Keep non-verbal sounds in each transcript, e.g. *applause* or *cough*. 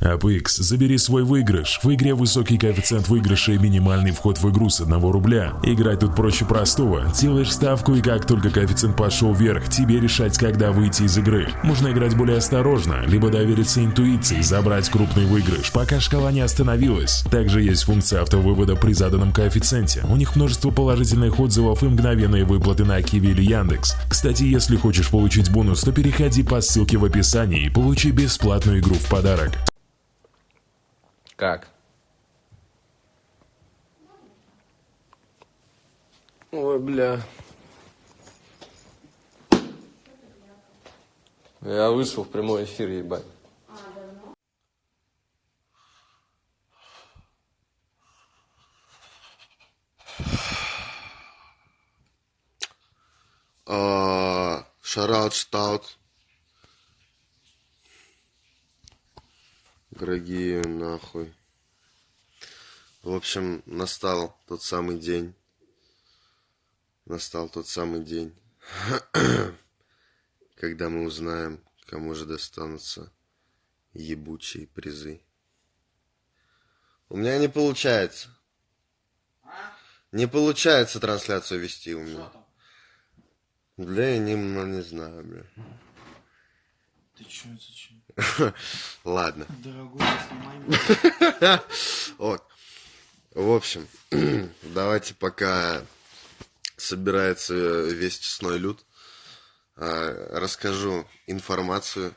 APX, забери свой выигрыш. В игре высокий коэффициент выигрыша и минимальный вход в игру с 1 рубля. Играть тут проще простого. Делаешь ставку и как только коэффициент пошел вверх, тебе решать, когда выйти из игры. Можно играть более осторожно, либо довериться интуиции, забрать крупный выигрыш, пока шкала не остановилась. Также есть функция автовывода при заданном коэффициенте. У них множество положительных отзывов и мгновенные выплаты на Киви или Яндекс. Кстати, если хочешь получить бонус, то переходи по ссылке в описании и получи бесплатную игру в подарок. Как? Ой, бля. Я вышел в прямой эфир, ебать. Шараут, Дорогие нахуй. В общем, настал тот самый день. Настал тот самый день, *clears throat* когда мы узнаем, кому же достанутся ебучие призы. У меня не получается. Не получается трансляцию вести у меня. Бля, я не, ну, не знаю, бля. Ты чё, зачем? *laughs* Ладно. Дорогой, снимай. *laughs* Вот. В общем, *clears throat* давайте пока собирается весь честной люд, а, расскажу информацию,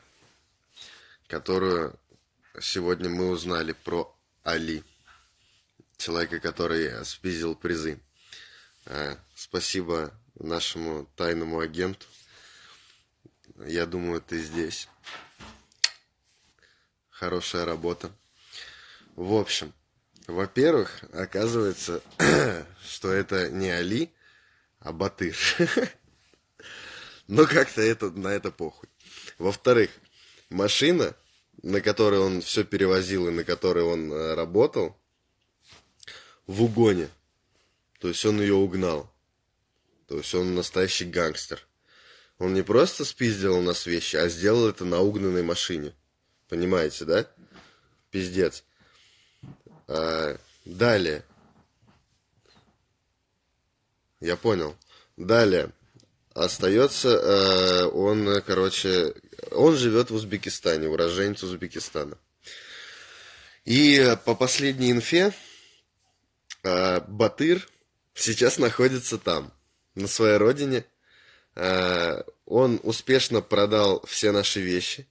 которую сегодня мы узнали про Али, человека, который спиздил призы. А, Спасибо нашему тайному агенту. Я думаю, ты здесь. Хорошая работа. В общем, во-первых, оказывается, *clears throat* что это не Али, а Батыр. *laughs* Но как-то это, на это похуй. Во-вторых, машина, на которой он все перевозил и на которой он э, работал, в угоне. То есть он ее угнал. То есть он настоящий гангстер. Он не просто спиздил у нас вещи, а сделал это на угнанной машине. Понимаете, да? Пиздец. А, далее. Я понял. Далее. Остается э, он, короче, он живет в Узбекистане, уроженец Узбекистана. И по последней инфе э, Батыр сейчас находится там, на своей родине. Э, он успешно продал все наши вещи,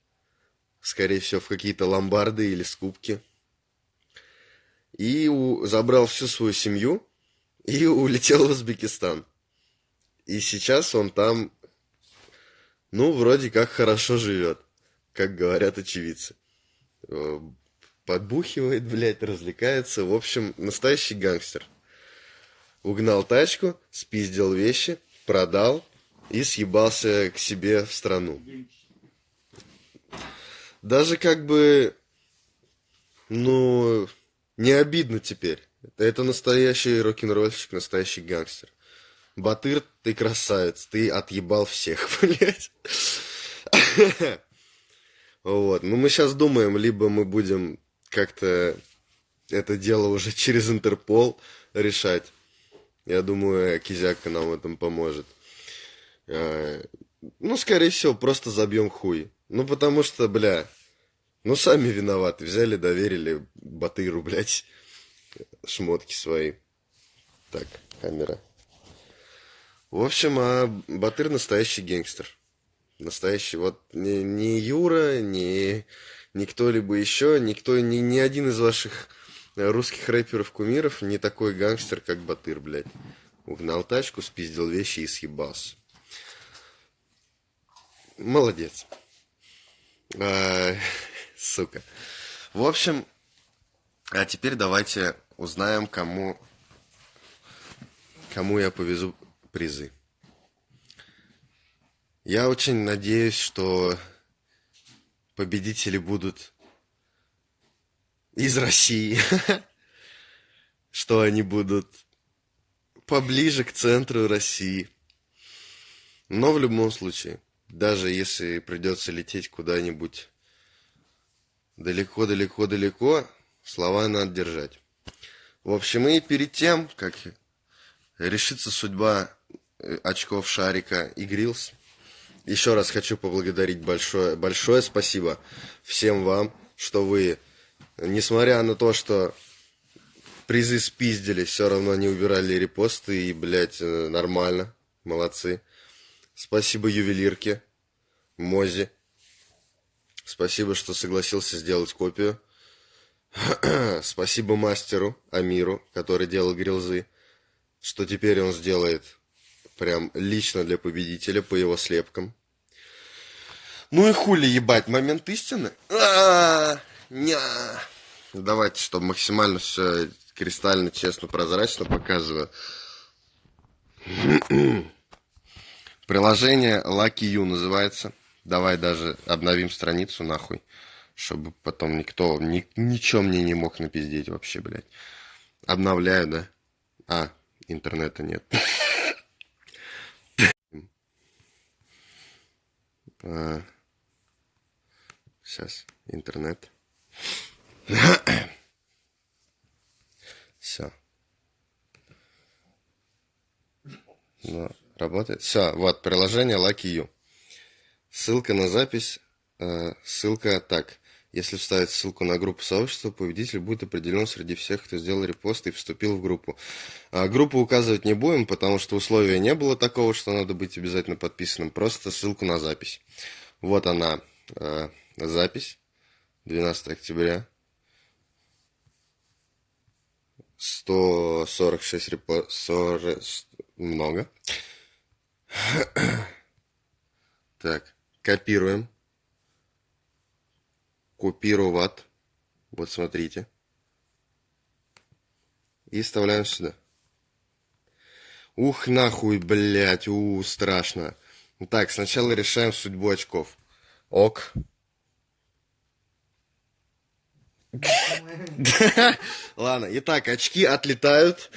скорее всего, в какие-то ломбарды или скупки. И у, забрал всю свою семью и *laughs* улетел в Узбекистан. И сейчас он там, ну, вроде как хорошо живет, как говорят очевидцы. Э, Подбухивает, блядь, развлекается. В общем, настоящий гангстер. Угнал тачку, спиздил вещи, продал и съебался к себе в страну. Даже как бы, ну, не обидно теперь. Это настоящий рок-н-ролльщик, настоящий гангстер. Батыр, ты красавец, ты отъебал всех, *laughs* блядь. Вот, ну мы сейчас думаем, либо мы будем как-то это дело уже через Интерпол решать. Я думаю, Кизяка нам в этом поможет. А, ну, скорее всего, просто забьем хуй. Ну, потому что, бля, ну, сами виноваты. Взяли, доверили Батыру, блядь, шмотки свои. Так, камера. В общем, а Батыр настоящий гангстер. Настоящий. Вот не, не Юра, не, не кто-либо еще, никто, ни, ни один из ваших русских рэперов-кумиров не такой гангстер, как Батыр, блядь. Угнал тачку, спиздил вещи и съебался. Молодец. А, сука. В общем, а теперь давайте узнаем, кому, кому я повезу призы. Я очень надеюсь, что победители будут из России, *laughs* что они будут поближе к центру России. Но в любом случае, даже если придется лететь куда-нибудь далеко-далеко-далеко, слова надо держать. В общем, и перед тем, как решится судьба э, очков Шарика и Грилс, еще раз хочу поблагодарить большое, большое спасибо всем вам, что вы, несмотря на то, что призы спиздили, все равно не убирали репосты и, блядь, э, нормально, молодцы. Спасибо ювелирке, Мозе. Спасибо, что согласился сделать копию. *clears throat* Спасибо мастеру Амиру, который делал грилзы, что теперь он сделает прям лично для победителя по его слепкам. Ну и хули ебать, момент истины. А, ня. Давайте, чтобы максимально все кристально, честно, прозрачно показываю. *clears throat* Приложение Lucky You называется. Давай даже обновим страницу нахуй чтобы потом никто ни, ничего мне не мог напиздеть вообще, блядь. Обновляю, да? А, интернета нет. А, сейчас, интернет. Все. Ну, работает. Все, вот, приложение Lucky You. Ссылка на запись. Э, ссылка так. Если вставить ссылку на группу сообщества, победитель будет определен среди всех, кто сделал репост и вступил в группу. А группу указывать не будем, потому что условия не было такого, что надо быть обязательно подписанным. Просто ссылку на запись. Вот она, э, запись. 12 октября. 146 репостов. Много. *clears throat* Так, копируем купировать. Вот смотрите. И вставляем сюда. Ух, нахуй, блядь, у, страшно. Так, сначала решаем судьбу очков. Ок. *laughs* Ладно, итак, очки отлетают.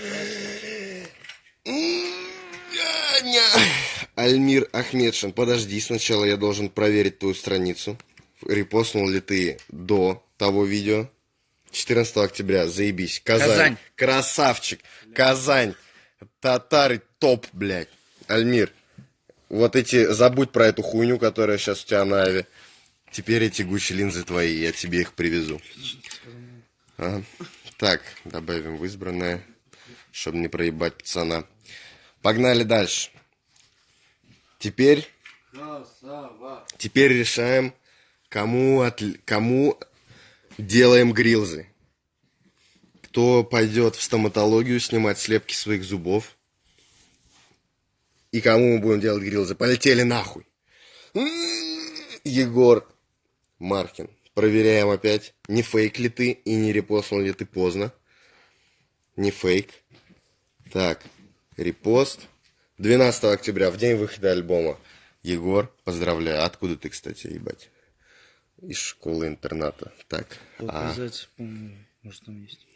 Альмир Ахмедшин, подожди, сначала я должен проверить твою страницу репостнул ли ты до того видео. 14 октября, заебись. Казань. Казань. Красавчик. Казань. Татары топ, блядь. Альмир. Вот эти, забудь про эту хуйню, которая сейчас у тебя на аве. Теперь эти гучи линзы твои, я тебе их привезу. А. Так, добавим в избранное, чтобы не проебать пацана. Погнали дальше. Теперь... Теперь решаем кому, от, кому делаем грилзы. Кто пойдет в стоматологию снимать слепки своих зубов. И кому мы будем делать грилзы. Полетели нахуй. Егор Маркин. Проверяем опять, не фейк ли ты и не репостнул ли ты поздно. Не фейк. Так, репост. 12 октября, в день выхода альбома. Егор, поздравляю. Откуда ты, кстати, ебать? из школы-интерната. Так. Показать, а... помню, может там есть.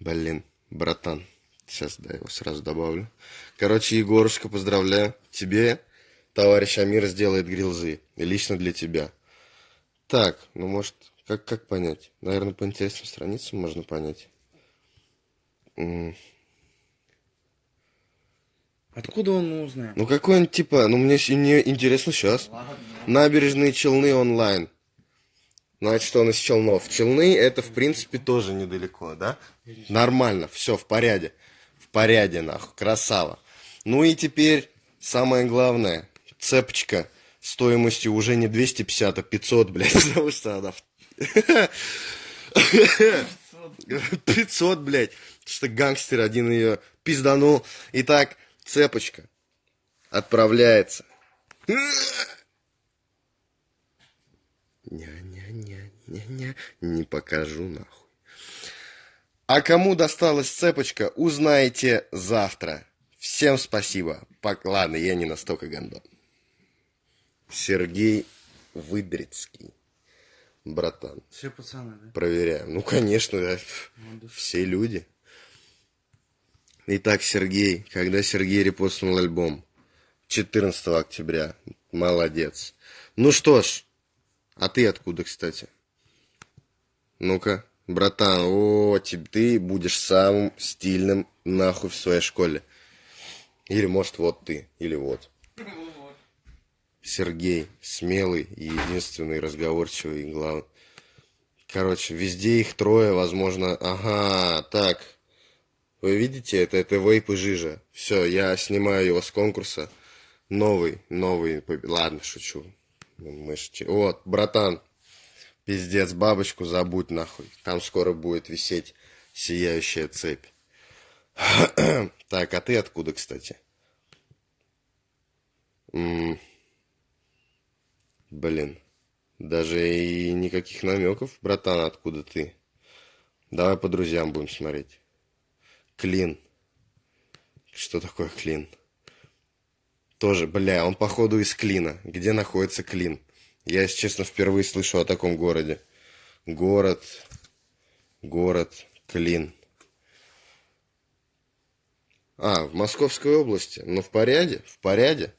Блин, братан. Сейчас, да, его сразу добавлю. Короче, Егорушка, поздравляю. Тебе товарищ Амир сделает грилзы. И лично для тебя. Так, ну может, как, как понять? Наверное, по интересным страницам можно понять. Откуда он узнает? Ну какой он типа, ну мне, мне интересно сейчас. Ладно. Набережные Челны онлайн. Значит, он из Челнов. Челны это, в принципе, тоже недалеко, да? Нормально, все в порядке. В порядке, нахуй, красава. Ну и теперь самое главное. Цепочка стоимостью уже не 250, а 500, *laughs* *laughs* блядь, потому что она... 500, блядь, что гангстер один ее пизданул. Итак, цепочка отправляется. Ня-ня-ня-ня-ня, не покажу нахуй. А кому досталась цепочка, узнаете завтра. Всем спасибо. Пок... Ладно, я не настолько гандон. Сергей Выдрицкий. Братан. Все пацаны, да? Проверяем. Ну, конечно, да. Все люди. Итак, Сергей, когда Сергей репостнул альбом? 14 октября. Молодец. Ну что ж, а ты откуда, кстати? Ну-ка, братан, о, ты, будешь самым стильным нахуй в своей школе. Или, может, вот ты, или вот. Сергей, смелый и единственный, разговорчивый и главный. Короче, везде их трое, возможно... Ага, так. Вы видите, это, это вейп и жижа. Все, я снимаю его с конкурса. Новый, новый. Ладно, шучу. Мышки. Вот, братан. Пиздец, бабочку забудь нахуй. Там скоро будет висеть сияющая цепь. *clears throat* так, а ты откуда, кстати? М -м Блин. Даже и никаких намеков, братан, откуда ты. Давай по друзьям будем смотреть. Клин. Что такое клин? Тоже, бля, он походу из Клина. Где находится Клин? Я, если честно, впервые слышу о таком городе. Город, город, Клин. А, в Московской области. Ну, в порядке, в порядке.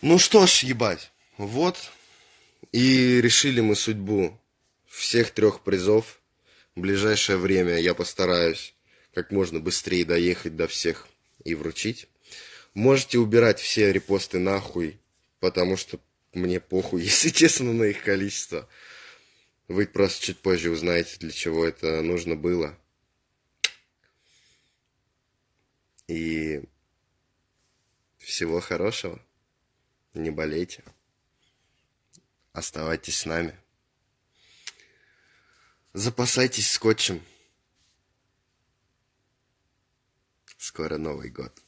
Ну что ж, ебать, вот. И решили мы судьбу всех трех призов. В ближайшее время я постараюсь как можно быстрее доехать до всех и вручить. Можете убирать все репосты нахуй, потому что мне похуй, *laughs* если честно, на их количество. Вы просто чуть позже узнаете, для чего это нужно было. И всего хорошего. Не болейте. Оставайтесь с нами. Запасайтесь скотчем. Скоро Новый год.